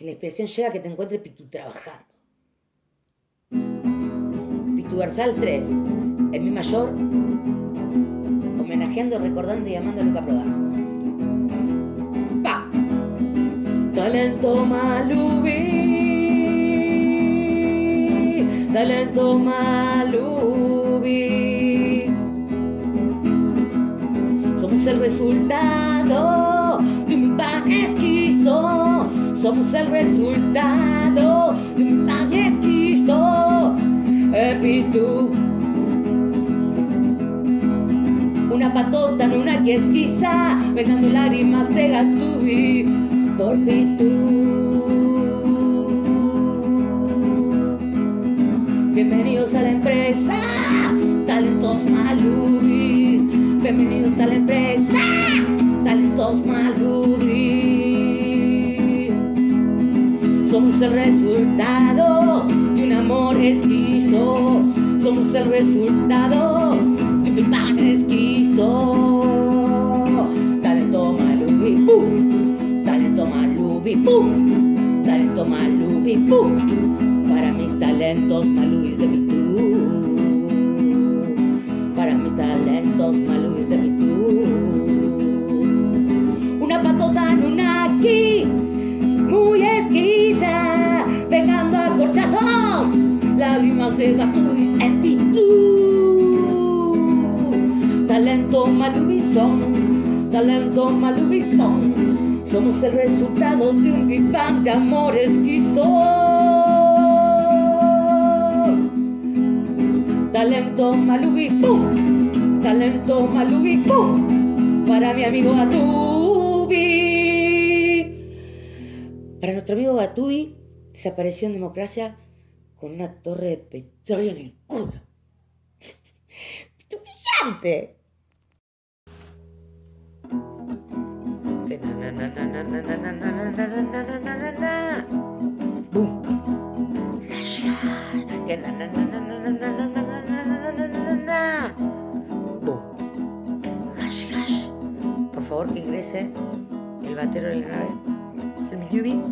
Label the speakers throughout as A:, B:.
A: si la inspiración llega, que te encuentre Pitu trabajando. Pitu Versal 3, en mi mayor, homenajeando, recordando y amando a Luca Prodan. ¡Pa! Talento Malubi, talento Malubi. Somos el resultado Somos el resultado de un pan esquizo. Epitu. Una patota en una que esquiza, vengando lágrimas de gatubi por Pitu. Bienvenidos a la empresa, talentos malubis. Bienvenidos a la empresa, talentos malubis. El resultado de un amor esquizo. Somos el resultado de un pan esquizo. Talento malubi, ¡pum! Talento malubi, ¡pum! Talento malubi, ¡pum! Para mis talentos malubis de mi malubizón, talento malubizón, somos el resultado de un Bang de amor esquizo. Talento malubi, pum, talento malubi, pum, para mi amigo Gatubi. Para nuestro amigo Gatubi, desapareció en democracia con una torre de petróleo en el culo. ¡Tu gigante! Que na na na na na na na na na na na na na. Boom. Que na na na na na na na na na na na na na. Boom. Hash hash. Por favor que ingrese el batero de la nave. El Yubi.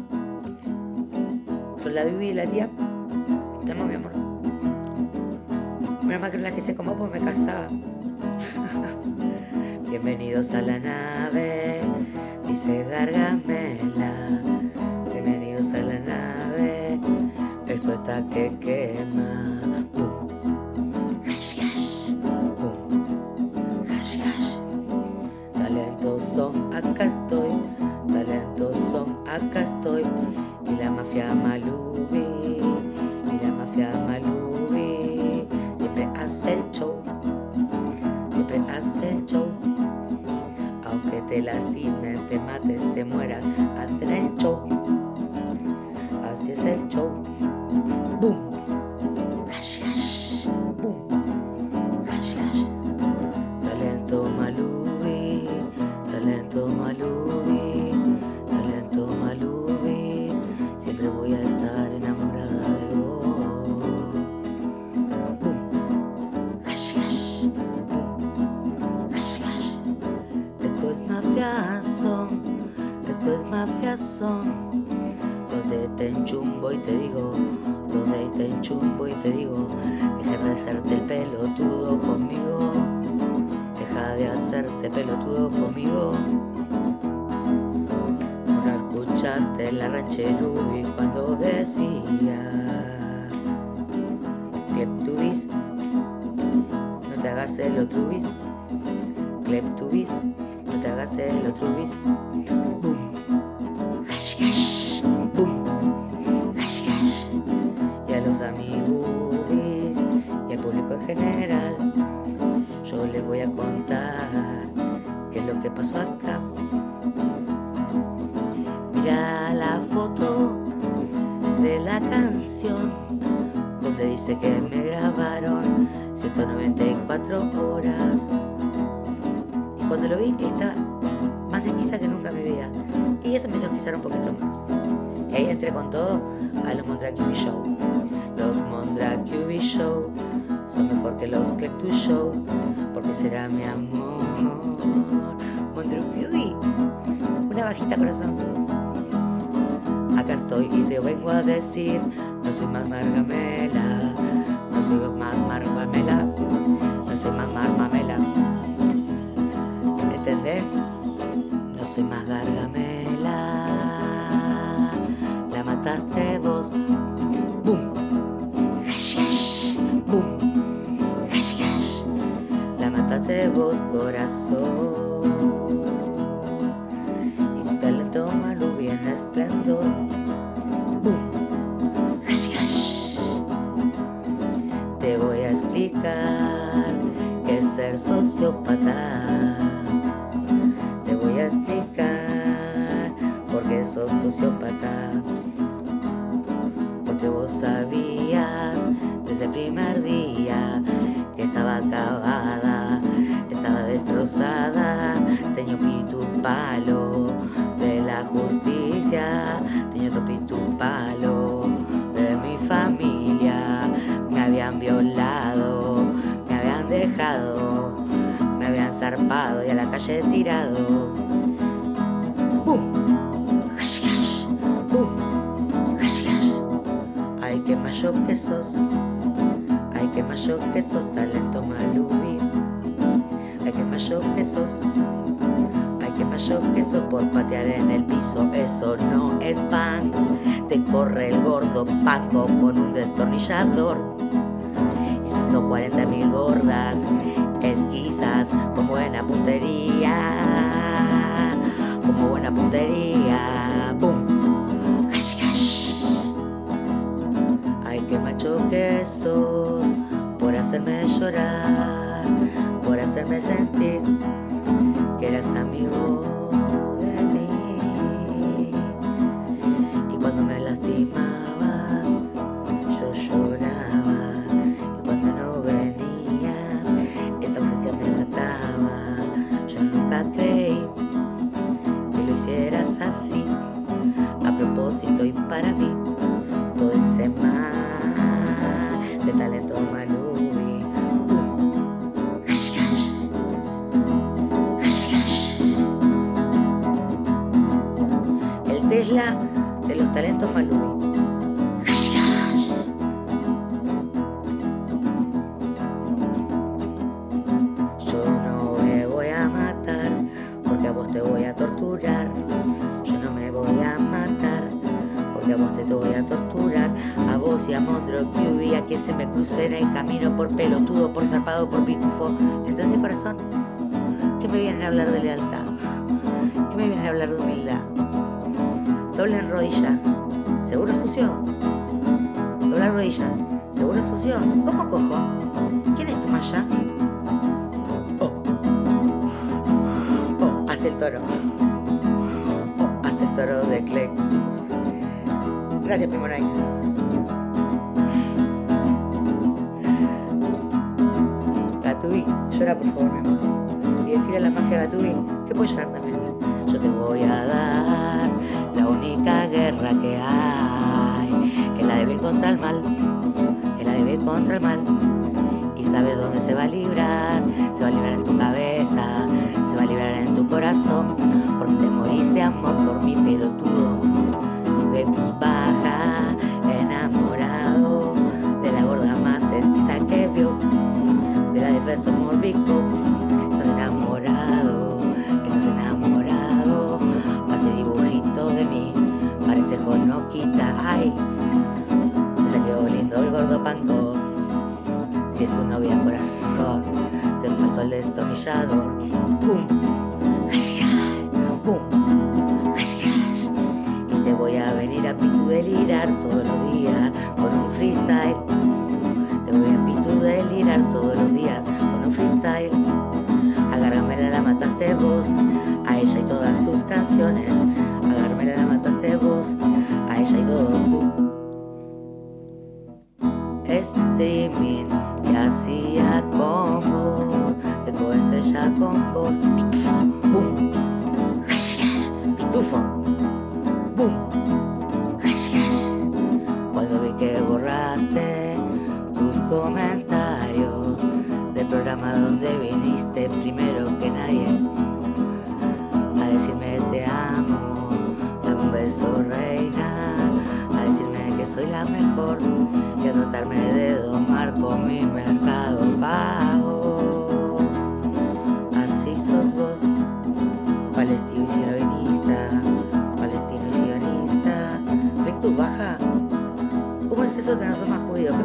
A: Con la Yubi y la tía. Te amo, mi amor. Menos mal que no la quise como pues me casaba. Bienvenidos a la nave, dice Gargamela. Bienvenidos a la nave, esto está que quema. En general, yo les voy a contar qué es lo que pasó acá. Mira la foto de la canción donde dice que me grabaron 194 horas. Y cuando lo vi estaba más esquiza que nunca en mi vida. Y eso me hizo esquizar un poquito más. Y ahí entré con todo a los Mondracubi Show. Los Mondracubi Show son mejor que los Clectus Show. Porque será mi amor. Mondracubi. Una bajita corazón. acá estoy y te vengo a decir, no soy más margamela, no soy más margamela, no soy más marmamela. ¿Entendés? Mataste vos, corazón. Y tu talento viene esplendor. Te voy a explicar qué es ser sociópata. Te voy a explicar por qué sos sociópata. Porque vos sabías desde el primer día que estaba acabada, destrozada, tenía un palo de la justicia, tenía otro palo de mi familia, me habían violado, me habían dejado, me habían zarpado y a la calle tirado. ¡Bum! ¡Hash, hash! ¡Bum! Ay, qué mayo que sos, ay, qué mayo que sos, talento malubi. Ay, qué que sos, ay, qué mayo que sos por patear en el piso. Eso no es pan, te corre el gordo Paco con un destornillador. Y 140 mil gordas, esquizas con buena puntería, como buena puntería. ¡Bum! ¡Hash, hash! Ay, qué macho que sos por hacerme llorar, hacerme sentir que eras amigo de mí. Y cuando me lastimabas, yo lloraba. Y cuando no venías, esa ausencia me mataba. Yo nunca creí que lo hicieras así, a propósito y para mí todo ese mar de talento De los talentos hash. Yo no me voy a matar porque a vos te voy a torturar. Yo no me voy a matar porque a vos te voy a torturar. A vos y a Mondro Q y a que se me cruce en el camino por pelotudo, por zarpado, por pitufo. ¿Entendés, corazón? Que me vienen a hablar de lealtad. Que me vienen a hablar de humildad. Doblen rodillas. ¿Seguro sucio? Doblar rodillas. ¿Seguro sucio? ¿Cómo cojo? ¿Quién es tu maya? Oh. Oh, hace el toro. Oh, hace el toro de Clectus. Gracias, Primoray. Gatubi, llora por favor, mi amor. Y decirle a la magia Gatubi que puede llorar también. Yo te voy a dar contra el mal. De bien contra el mal. Y sabes dónde se va a librar. Se va a librar en tu cabeza. Se va a librar en tu corazón. Porque te morís de amor por mi pelotudo. De tus Si es tu novia corazón, te faltó el destornillador. ¡Pum! ¡Hash! ¡Pum! Y te voy a venir a pitu delirar todos los días con un freestyle. Te voy a pitu delirar todos los días con un freestyle. Agárramela, la mataste vos, a ella y todas sus canciones.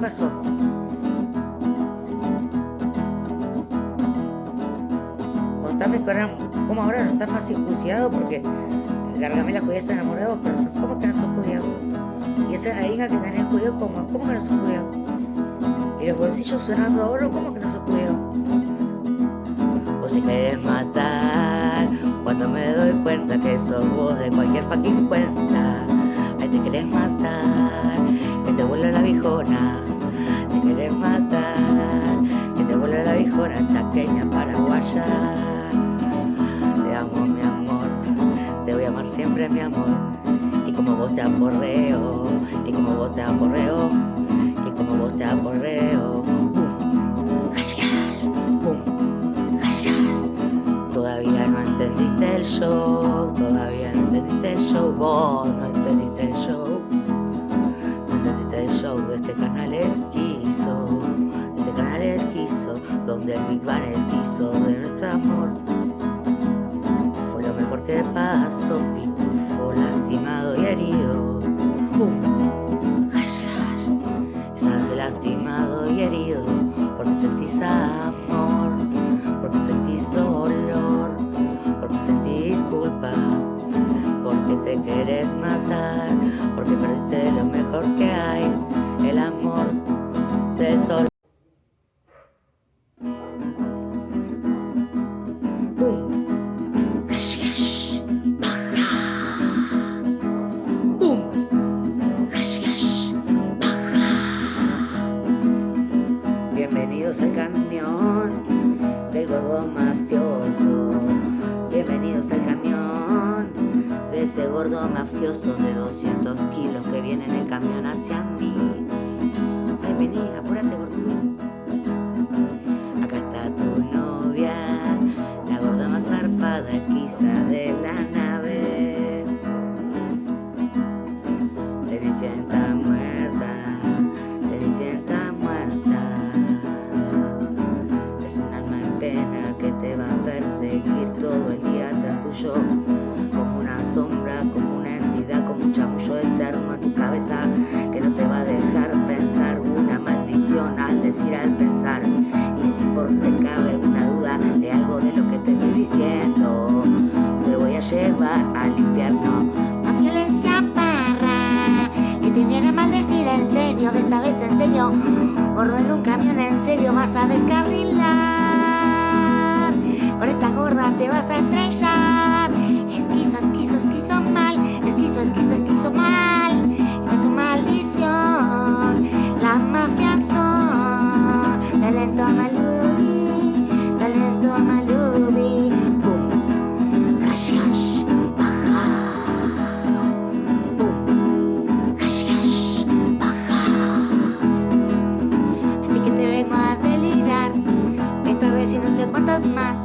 A: Pasó? Contame cómo ahora no estás más circuncidado porque Gargamela judía está enamorado vos, ¿cómo que no sos judío? Y esa nariga que tenés judío, ¿cómo? ¿Cómo que no sos judío? Y los bolsillos sonando a oro, ¿cómo que no sos judío? Vos te querés matar cuando me doy cuenta que sos vos de cualquier fucking cuenta. Ahí te querés matar, que te vuelva la bijona. Te querés matar, que te vuelva la bijona chaqueña paraguaya. Te amo, mi amor, te voy a amar siempre, mi amor. Y como vos te aporreo, y como vos te aporreo, y como vos te aporreo. Todavía no entendiste el show, todavía no entendiste el show, vos no entendiste el show. No entendiste el show de este canal esquizo, donde el Big en
B: serio Vas a descarrilar. Con esta gorda te vas a estrellar más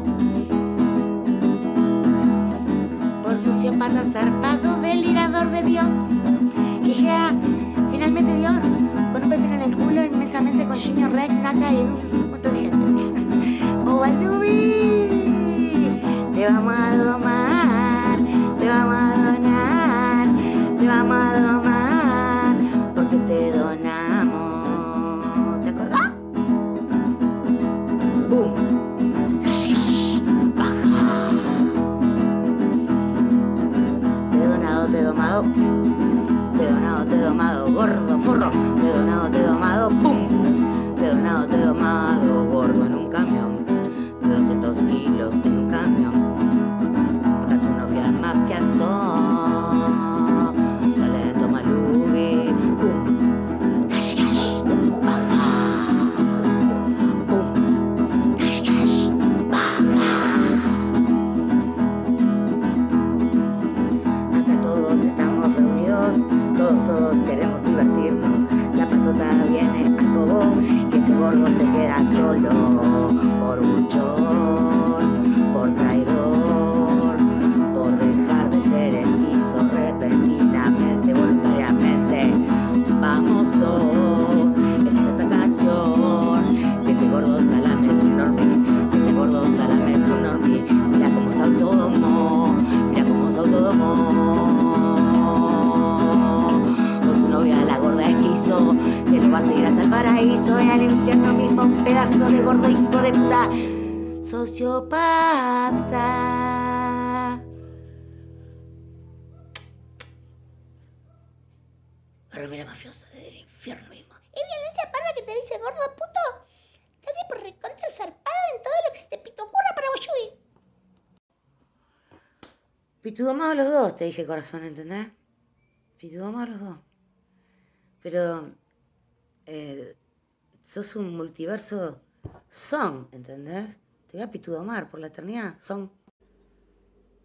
B: Por sociópata zarpado delirador de Dios. Quijea finalmente Dios Con un pepino en el culo inmensamente con Jimmy Rec, Naka y un montón de gente. Baldubi Te vamos a domar te he donado, te he domado Gordo, forro. Te he donado, te he domado te dije corazón, ¿entendés? Pitugamos a los dos. Pero eh, sos un multiverso son, ¿entendés? Te voy a pitudomar por la eternidad, son.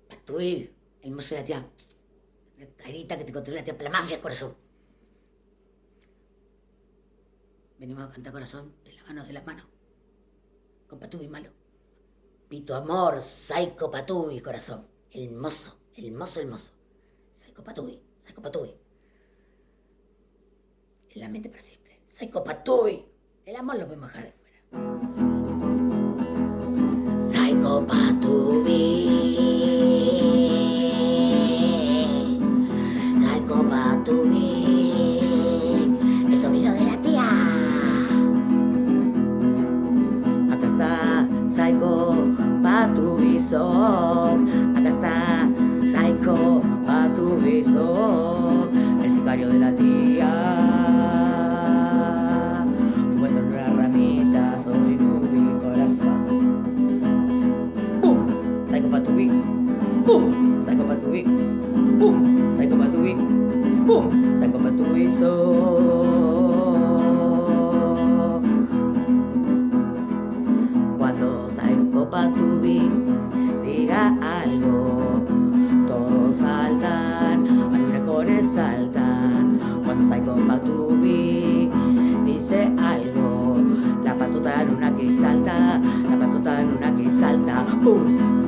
A: Patuí, el mozo de la tía. La carita que te controla la tía, la mafia, corazón. Venimos a cantar corazón de la mano, de la mano. Con Patubi malo. Pito amor, psycho Patubi, corazón. El mozo hermoso, hermoso. Psychopatui, Psychopatui. En la mente para siempre. Psychopatui. El amor lo podemos dejar de fuera. Psychopatui. Patui, pum, Psycho Patui, pum, Psycho Patui, so. Cuando Psycho Patui diga algo, todos saltan, los saltan. Cuando Psycho Patui dice algo, la patota luna que salta, la patota luna que salta, pum.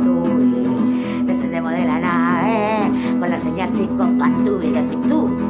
A: Descendemos de la nave, con la señal sin compatú y de.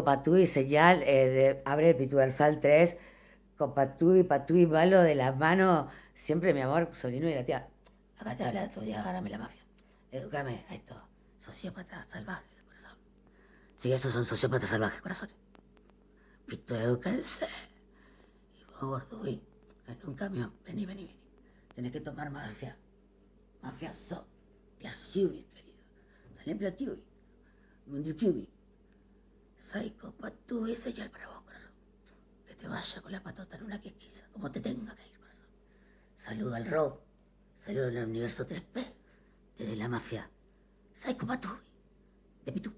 B: Copatui, señal eh, de Abre el Pituversal 3, Copatui, Patui, Malo de la mano, siempre mi amor, sobrino y la tía. Acá te habla tu día, agárrame la mafia. Educame a esto, sociópata salvaje, corazón. Sí, esos son sociópatas salvajes, corazón. Pito, eduquense. Y vos, gordo, uy, en un camión, vení, vení, vení. Tenés que tomar mafia. Mafia so. Plasiubi, querido. Talé platiubi. Mundipiubi. Psycho, patu, y señal para vos, corazón. Que te vaya con la patota en una quesquiza, como te tenga que ir, corazón. Saludo al robo. Saludo al universo 3P. Desde la mafia. Psycho, patu, de Pitu.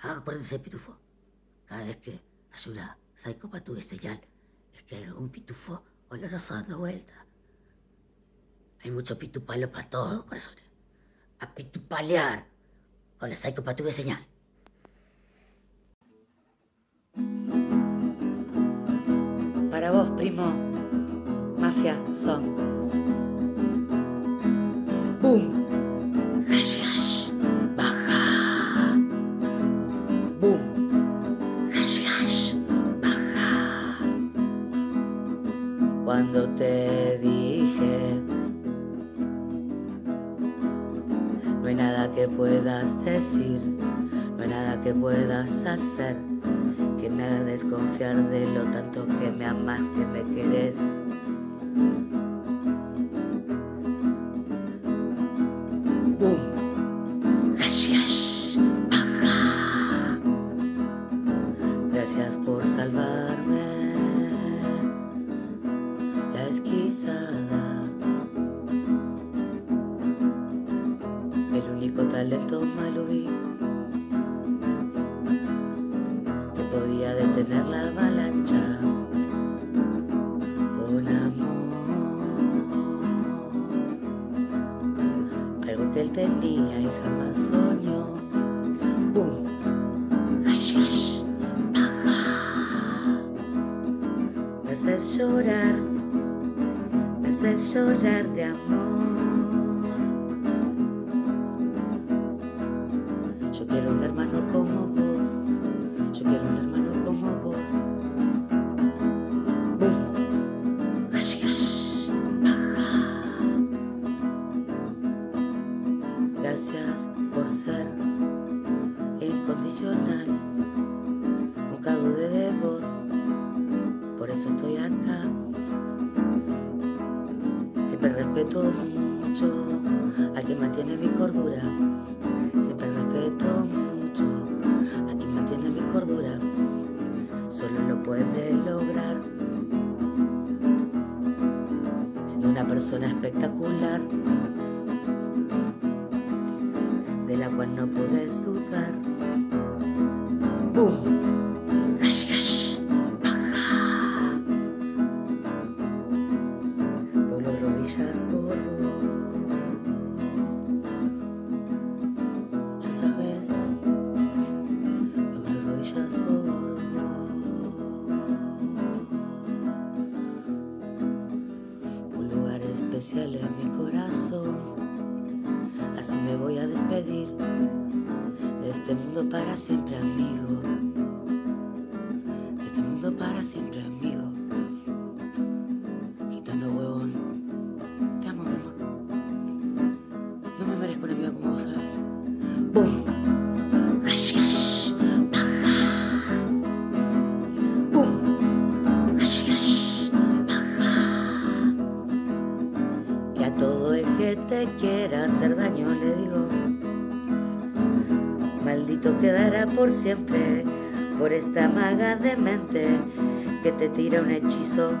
B: Ah, acuérdense, pitufo. Cada vez que hay una Psycho Patu señal, es que hay algún pitufo oloroso dando vuelta. Hay mucho pitupalo para todo, corazones. A pitupalear con la Psycho señal.
A: Para vos, primo, mafia son. Boom.
B: Hash, hash, baja.
A: Boom.
B: Hash, hash, baja.
A: Cuando te dije No hay nada que puedas decir No hay nada que puedas hacer Haga desconfiar de lo tanto que me amas, que me querés no puedes dudar. ¡Bum! Tira un hechizo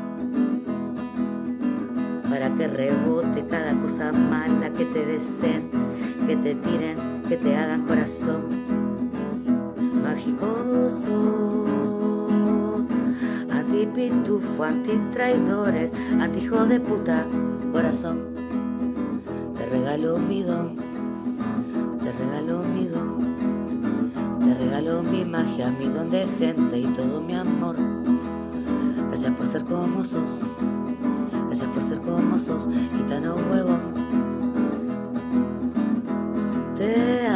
A: Para que rebote cada cosa mala que te deseen Que te tiren, que te hagan corazón Mágicoso Antipitufo, antitraidores Antihijo de puta corazón te regalo mi don, te regalo mi don, te regalo mi magia, mi don de gente y todo mi amor. Gracias por ser como sos, gracias por ser como sos, gitano huevo. Te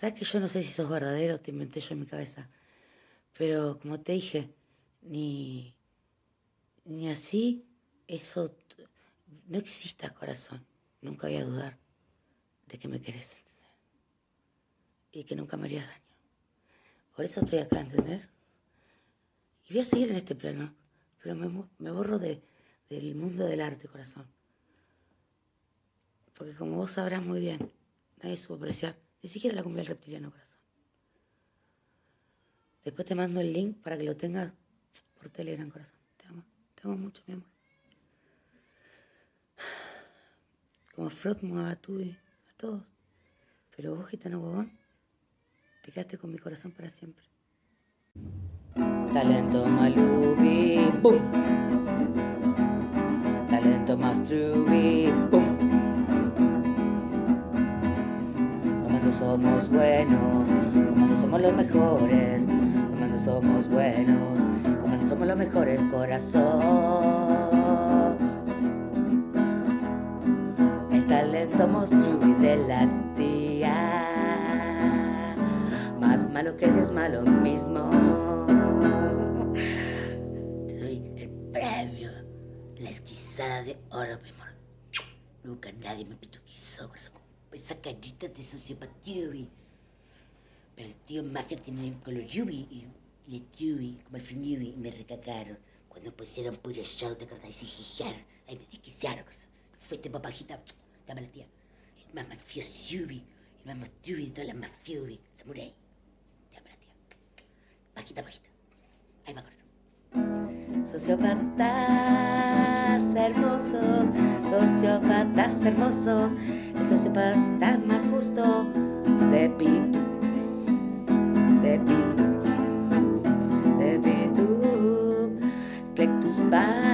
A: Sabes que yo no sé si sos verdadero, te inventé yo en mi cabeza. Pero como te dije, ni, ni así, eso no exista corazón. Nunca voy a dudar de que me querés. Y que nunca me harías daño. Por eso estoy acá, ¿entendés? Y voy a seguir en este plano, pero me, me borro de, del mundo del arte, corazón. Porque como vos sabrás muy bien, nadie supo apreciar, ni siquiera la cumbia del reptiliano, corazón. Después te mando el link para que lo tengas por Telegram, corazón. Te amo, te amo mucho, mi amor. Como Frot, Mugagatui, a todos. Pero vos, gitano bobón, te quedaste con mi corazón para siempre. Talento Malubi, boom. Talento Mastrubi, boom. Somos buenos, cuando somos los mejores, cuando somos buenos, cuando somos los mejores, corazón. El talento monstruo de la tía, más malo que Dios malo mismo. Te doy el premio, la esquizada de oro, mi amor. Nunca nadie me pituquizó con esa carita de sociopatía, Pero el tío Mafia tiene color yubi y le yubi, como el film y me recagaron. Cuando pusieron puro show, ¿te acordás? Y jijar. Ahí me desquiciaron, corazón. Fuiste papajita, dame la tía. El más mafioso yubi, el más mastubi de todas las mafiubi. Samurai. Te la tía. Bajita, bajita. Ahí va, corazón. Sociópatas hermosos, sociópatas hermosos, el sociópata más justo, Pepito, Pepito, Pepito, Clectus baja,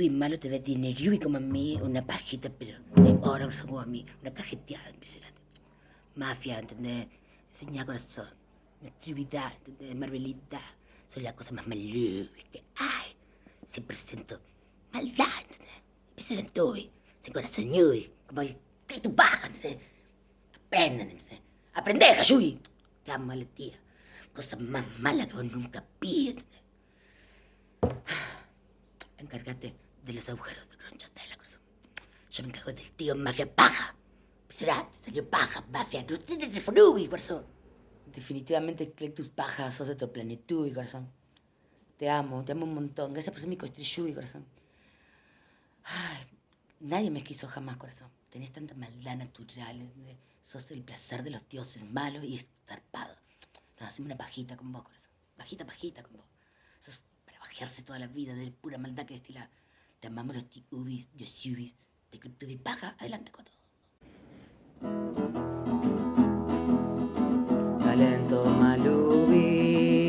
A: Yubi malo te ve tener Yubi como a mí, una pajita, pero de oro como a mí, una cajeteada, impresionante. Mafia, ¿entendés? Enseñar corazón. Nutrividad, ¿entendés? Marvelidad. Son las cosas más malucas que hay. 100% maldad, ¿entendés? Impresionante, Ubi. Sin corazón, Yubi. Como el Cristo baja, ¿entendés? Aprendan, ¿entendés? Aprende, Hayubi. Te amo, la tía. Cosa más mala que vos nunca vi, ¿entendés? Encárgate de los agujeros de cronchatela, corazón. Yo me encargo del tío mafia paja. Será, salió paja, mafia. No tiene teléfono, corazón. Definitivamente, Clectus paja, sos de otro planitud, corazón. Te amo, te amo un montón. Gracias por ser mi costrillubi, corazón. Ay, nadie me quiso jamás, corazón. Tenés tanta maldad natural. ¿entendés? Sos el placer de los dioses, malo y estarpado. Nos hacemos una pajita con vos, corazón. Pajita, pajita con vos. Sos para bajarse toda la vida de pura maldad que destila. Te amamos los tiubis, diosubis, de Cryptubis paja. Adelante con todo. Talento Malubi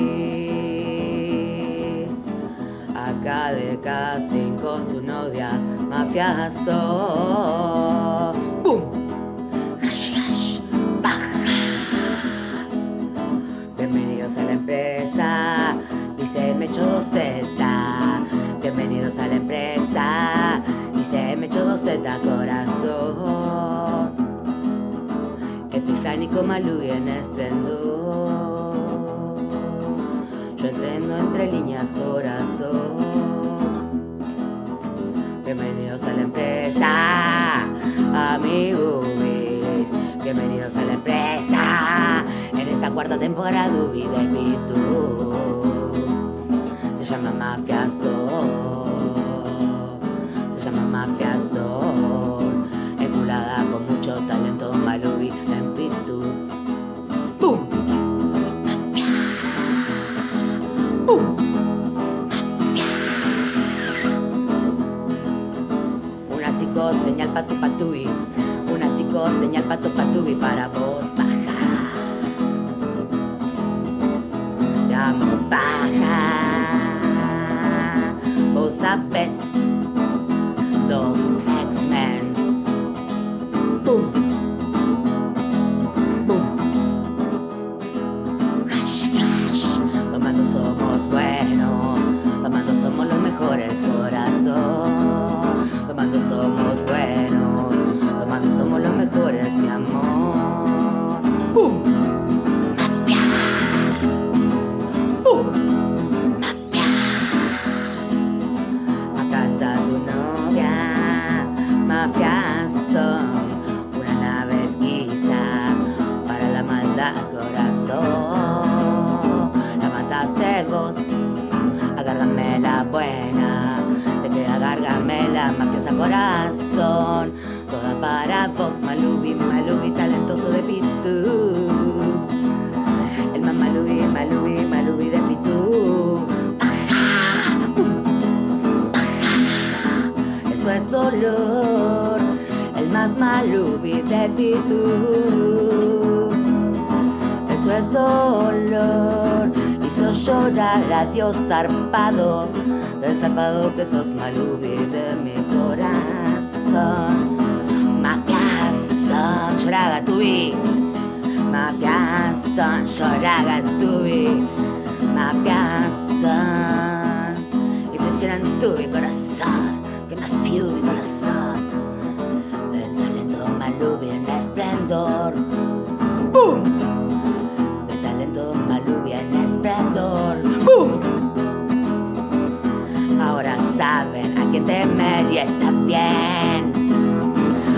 A: Acá de casting con su novia Mafiazo ¡Bum! ¡Hash, hash! ¡Baja! Bienvenidos a la empresa Dice Mecho Z bienvenidos a la empresa. Y se me echó Z corazón. Epifánico Malú y en esplendor. Yo entreno entre líneas corazón. Bienvenidos a la empresa Amigos Bienvenidos a la empresa. En esta cuarta temporada hubiera mi llama Mafia Sol. Se llama Mafia Sol. Enculada con mucho talento Malubi en Pitu. ¡Bum! Mafia. ¡Bum! Una psico señal patu patui. Una psico señal patu patubi para vos baja. Te amo. Vos sabés. Los llorar a Dios zarpado, zarpado que sos Malubi de mi corazón. Mafia son, lloraga tubi, mafia son, lloraga tubi, mafia son, impresionan tubi corazón, que me mi corazón, el talento Malubi en esplendor. ¡Bum! Temer y está bien.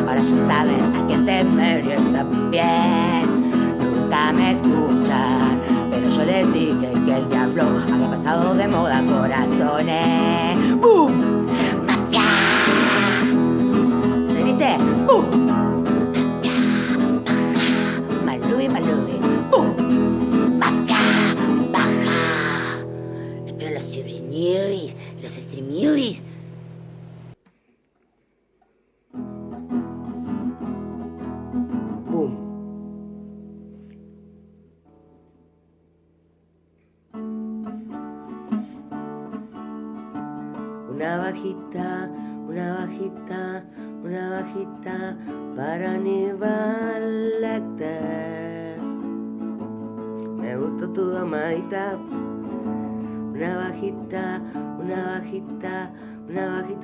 A: Ahora ya saben a quién temer y está bien. Nunca me escuchan, pero yo les dije que el diablo había pasado de moda corazones. ¡Bum! ¡Mafia! ¿Se viste? ¡Bum! Malubi, Malubi. ¡Bum! ¡Mafia! ¡Baja! Espero los News, los streamuis.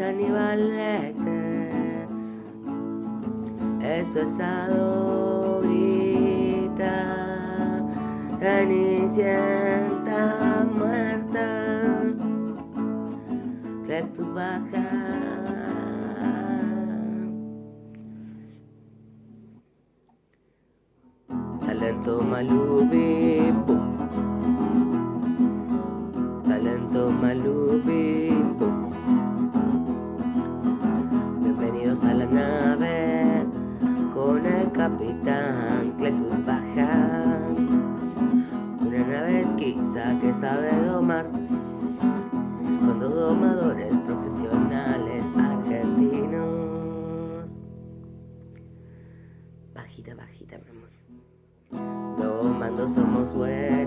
A: Aníbal Lecter. Eso es adorita. Cenicienta muerta. Rectus sabe domar con dos domadores profesionales argentinos. Bajita, bajita, mi amor. Domando somos buenos,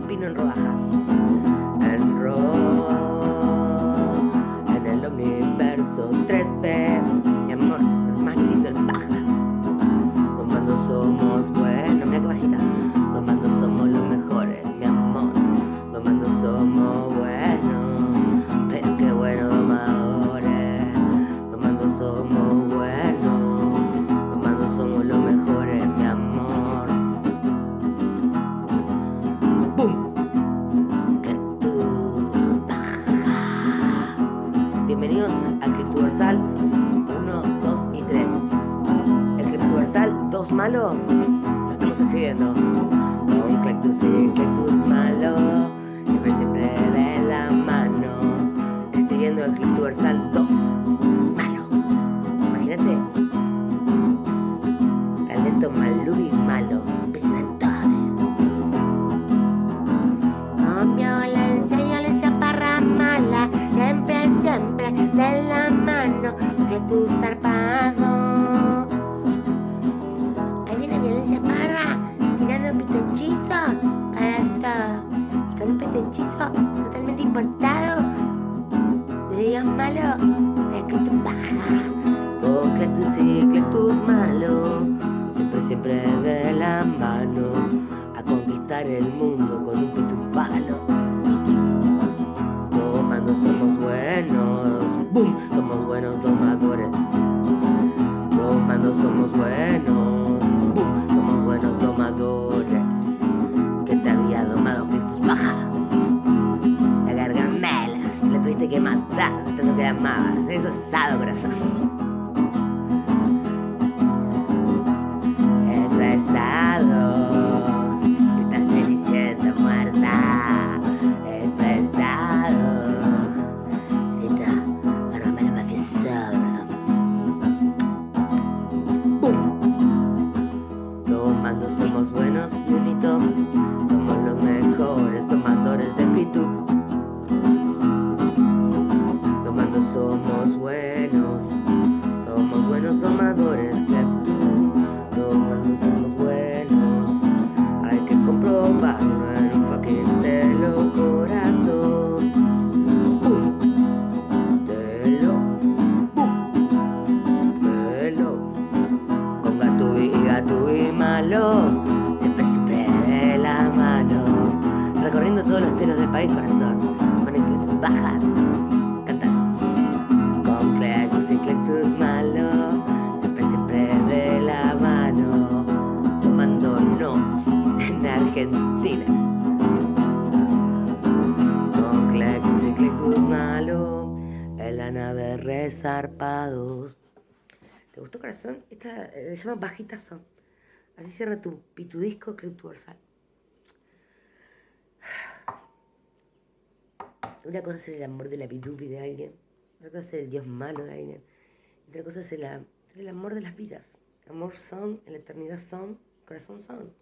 A: pino en rodaja. 2 el mundo resarpados, ¿Te gustó corazón? Esta eh, se llama Bajita Son. Así cierra tu pitudisco criptuversal. Una cosa es el amor de la pitupi de alguien, otra cosa es el dios malo de alguien, otra cosa es el, am- el amor de las vidas. Amor son, en la eternidad son, corazón son.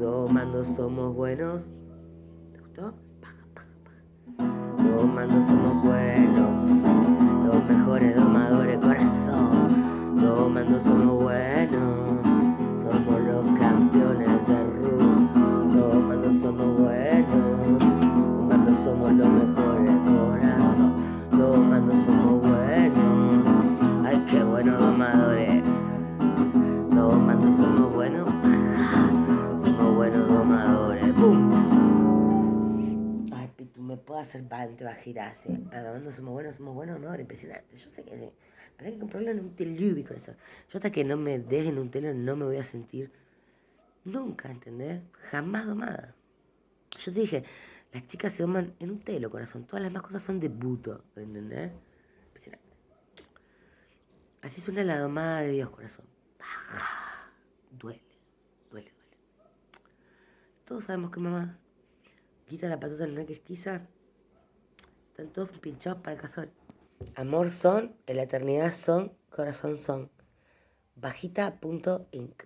A: Domando somos buenos. ¿Te gustó? Paja, paja. Domando somos buenos, los mejores domadores corazón. Domando somos buenos, somos los campeones de Rus. Domando somos buenos, domando somos los mejores corazón. Domando somos buenos, ay qué buenos domadores. Domando somos buenos, me puedo hacer bastante bajita así. Domando somos buenos, somos buenos domadores. Impresionante. Yo sé que sí. Pero hay que comprarlo en un telubi con eso. Yo hasta que no me dejen un telo no me voy a sentir nunca, ¿entendés? Jamás domada. Yo te dije, las chicas se doman en un telo, corazón. Todas las demás cosas son de buto, ¿entendés? Impresionante. Así suena la domada de Dios, corazón. Duele, duele, duele. Todos sabemos que mamá quita la patota en una que esquiza. Están todos pinchados para el cazón. Amor son, en la eternidad son, corazón son. Bajita.inc.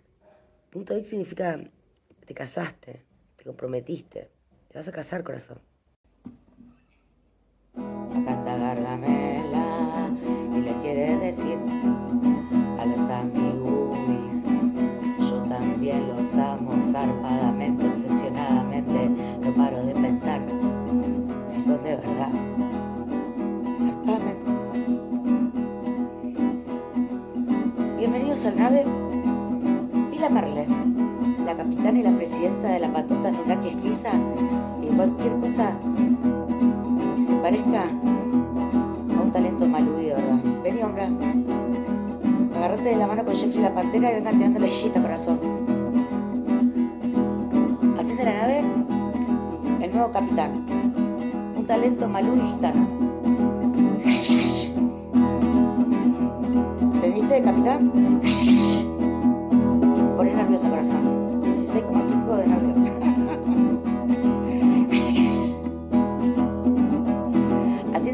A: Punto inc significa te casaste, te comprometiste, te vas a casar, corazón. La capitana y la presidenta de la patota Nuraki Esquiza y cualquier cosa que se parezca a un talento maludido, ¿verdad? Vení, hombre. Agarrate de la mano con Jeffrey la pantera y vengan tirando la corazón. Así de la nave, el nuevo capitán. Un talento malú y gitano. ¿Entendiste, capitán?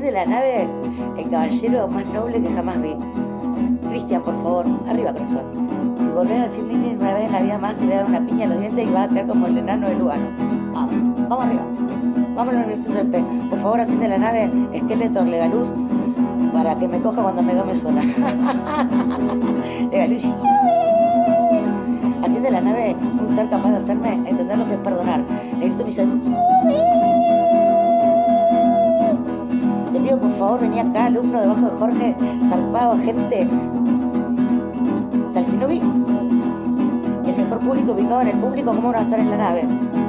A: de la nave, el caballero más noble que jamás vi. Cristian, por favor, arriba, corazón. Si volvés a decir Nini una vez en la vida más, te voy a dar una piña en los dientes y vas a quedar como el enano de Lugano. Vamos, vamos arriba. Vamos a la Universidad del P. Por favor, así de la nave, Skeletor, Legaluz, para que me coja cuando me dome sola. Legaluz. Así de la nave, un ser capaz de hacerme entender lo que es perdonar. Me por favor, vení acá, alumno debajo de Jorge, zarpado, gente. Salfinovi, el mejor público ubicado en el público, ¿cómo no va a estar en la nave?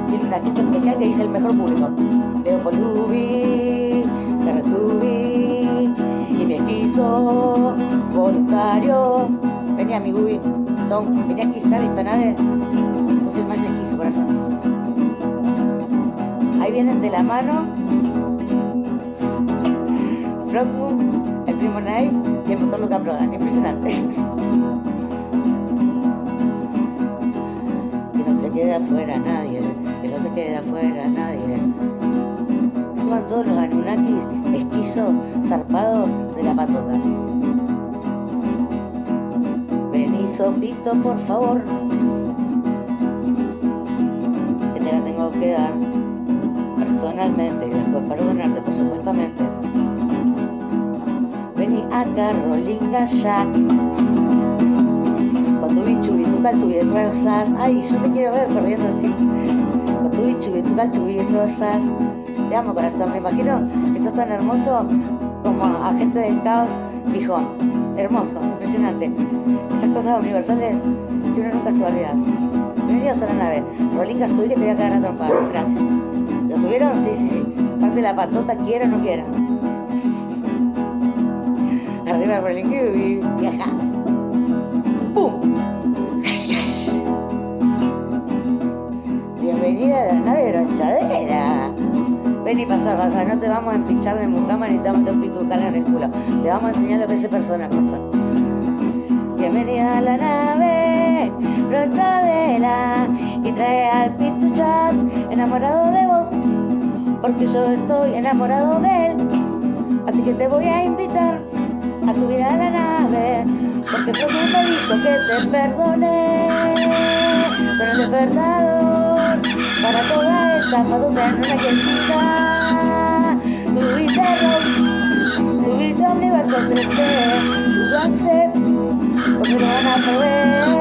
A: Tiene un asiento especial que dice el mejor público. Leopoldubi, Terretubi, y mi esquizo, voluntario. Vení a mi Gubi, son, vení a esquizar esta nave, sos el más esquizo, corazón. Ahí vienen de la mano Frogmoon, el primo Nai y el motor Luca Prodan. Impresionante. Que no se quede afuera nadie, que no se quede afuera nadie. Suban todos los Anunnakis, esquizo, zarpado de la patota. Vení, sopito, por favor. Que te la tengo que dar personalmente y después perdonarte, por supuestamente. Acá, Rolinga ya. Con tu bichu y tu rosas. Ay, yo te quiero ver corriendo así. Con tu bichu y tu rosas. Te amo, corazón. Me imagino que sos tan hermoso como agente del caos, bijón. Hermoso, impresionante. Esas cosas universales que uno nunca se va a olvidar. Bienvenidos a la nave. Rolinga, subí que te voy a cagar a trompar. Gracias. ¿Lo subieron? Sí, sí, sí. Parte de la patota, quiera o no quiera. Rolling y. ¡Pum! Bienvenida a la nave bronchadera.
B: Ven y pasa, pasa, no te vamos a empinchar de mucama ni te vamos a pitucar en el culo. Te vamos a enseñar lo que es persona cosa. Bienvenida a la nave, brochadela, y trae al pituchat enamorado de vos, porque yo estoy enamorado de él. Así que te voy a invitar a subir a la nave, porque fue un dijo que te perdoné. Pero el despertador para toda esta madura en una quietita. Subite a subite a universo 3D, súbanse, porque lo van a poder.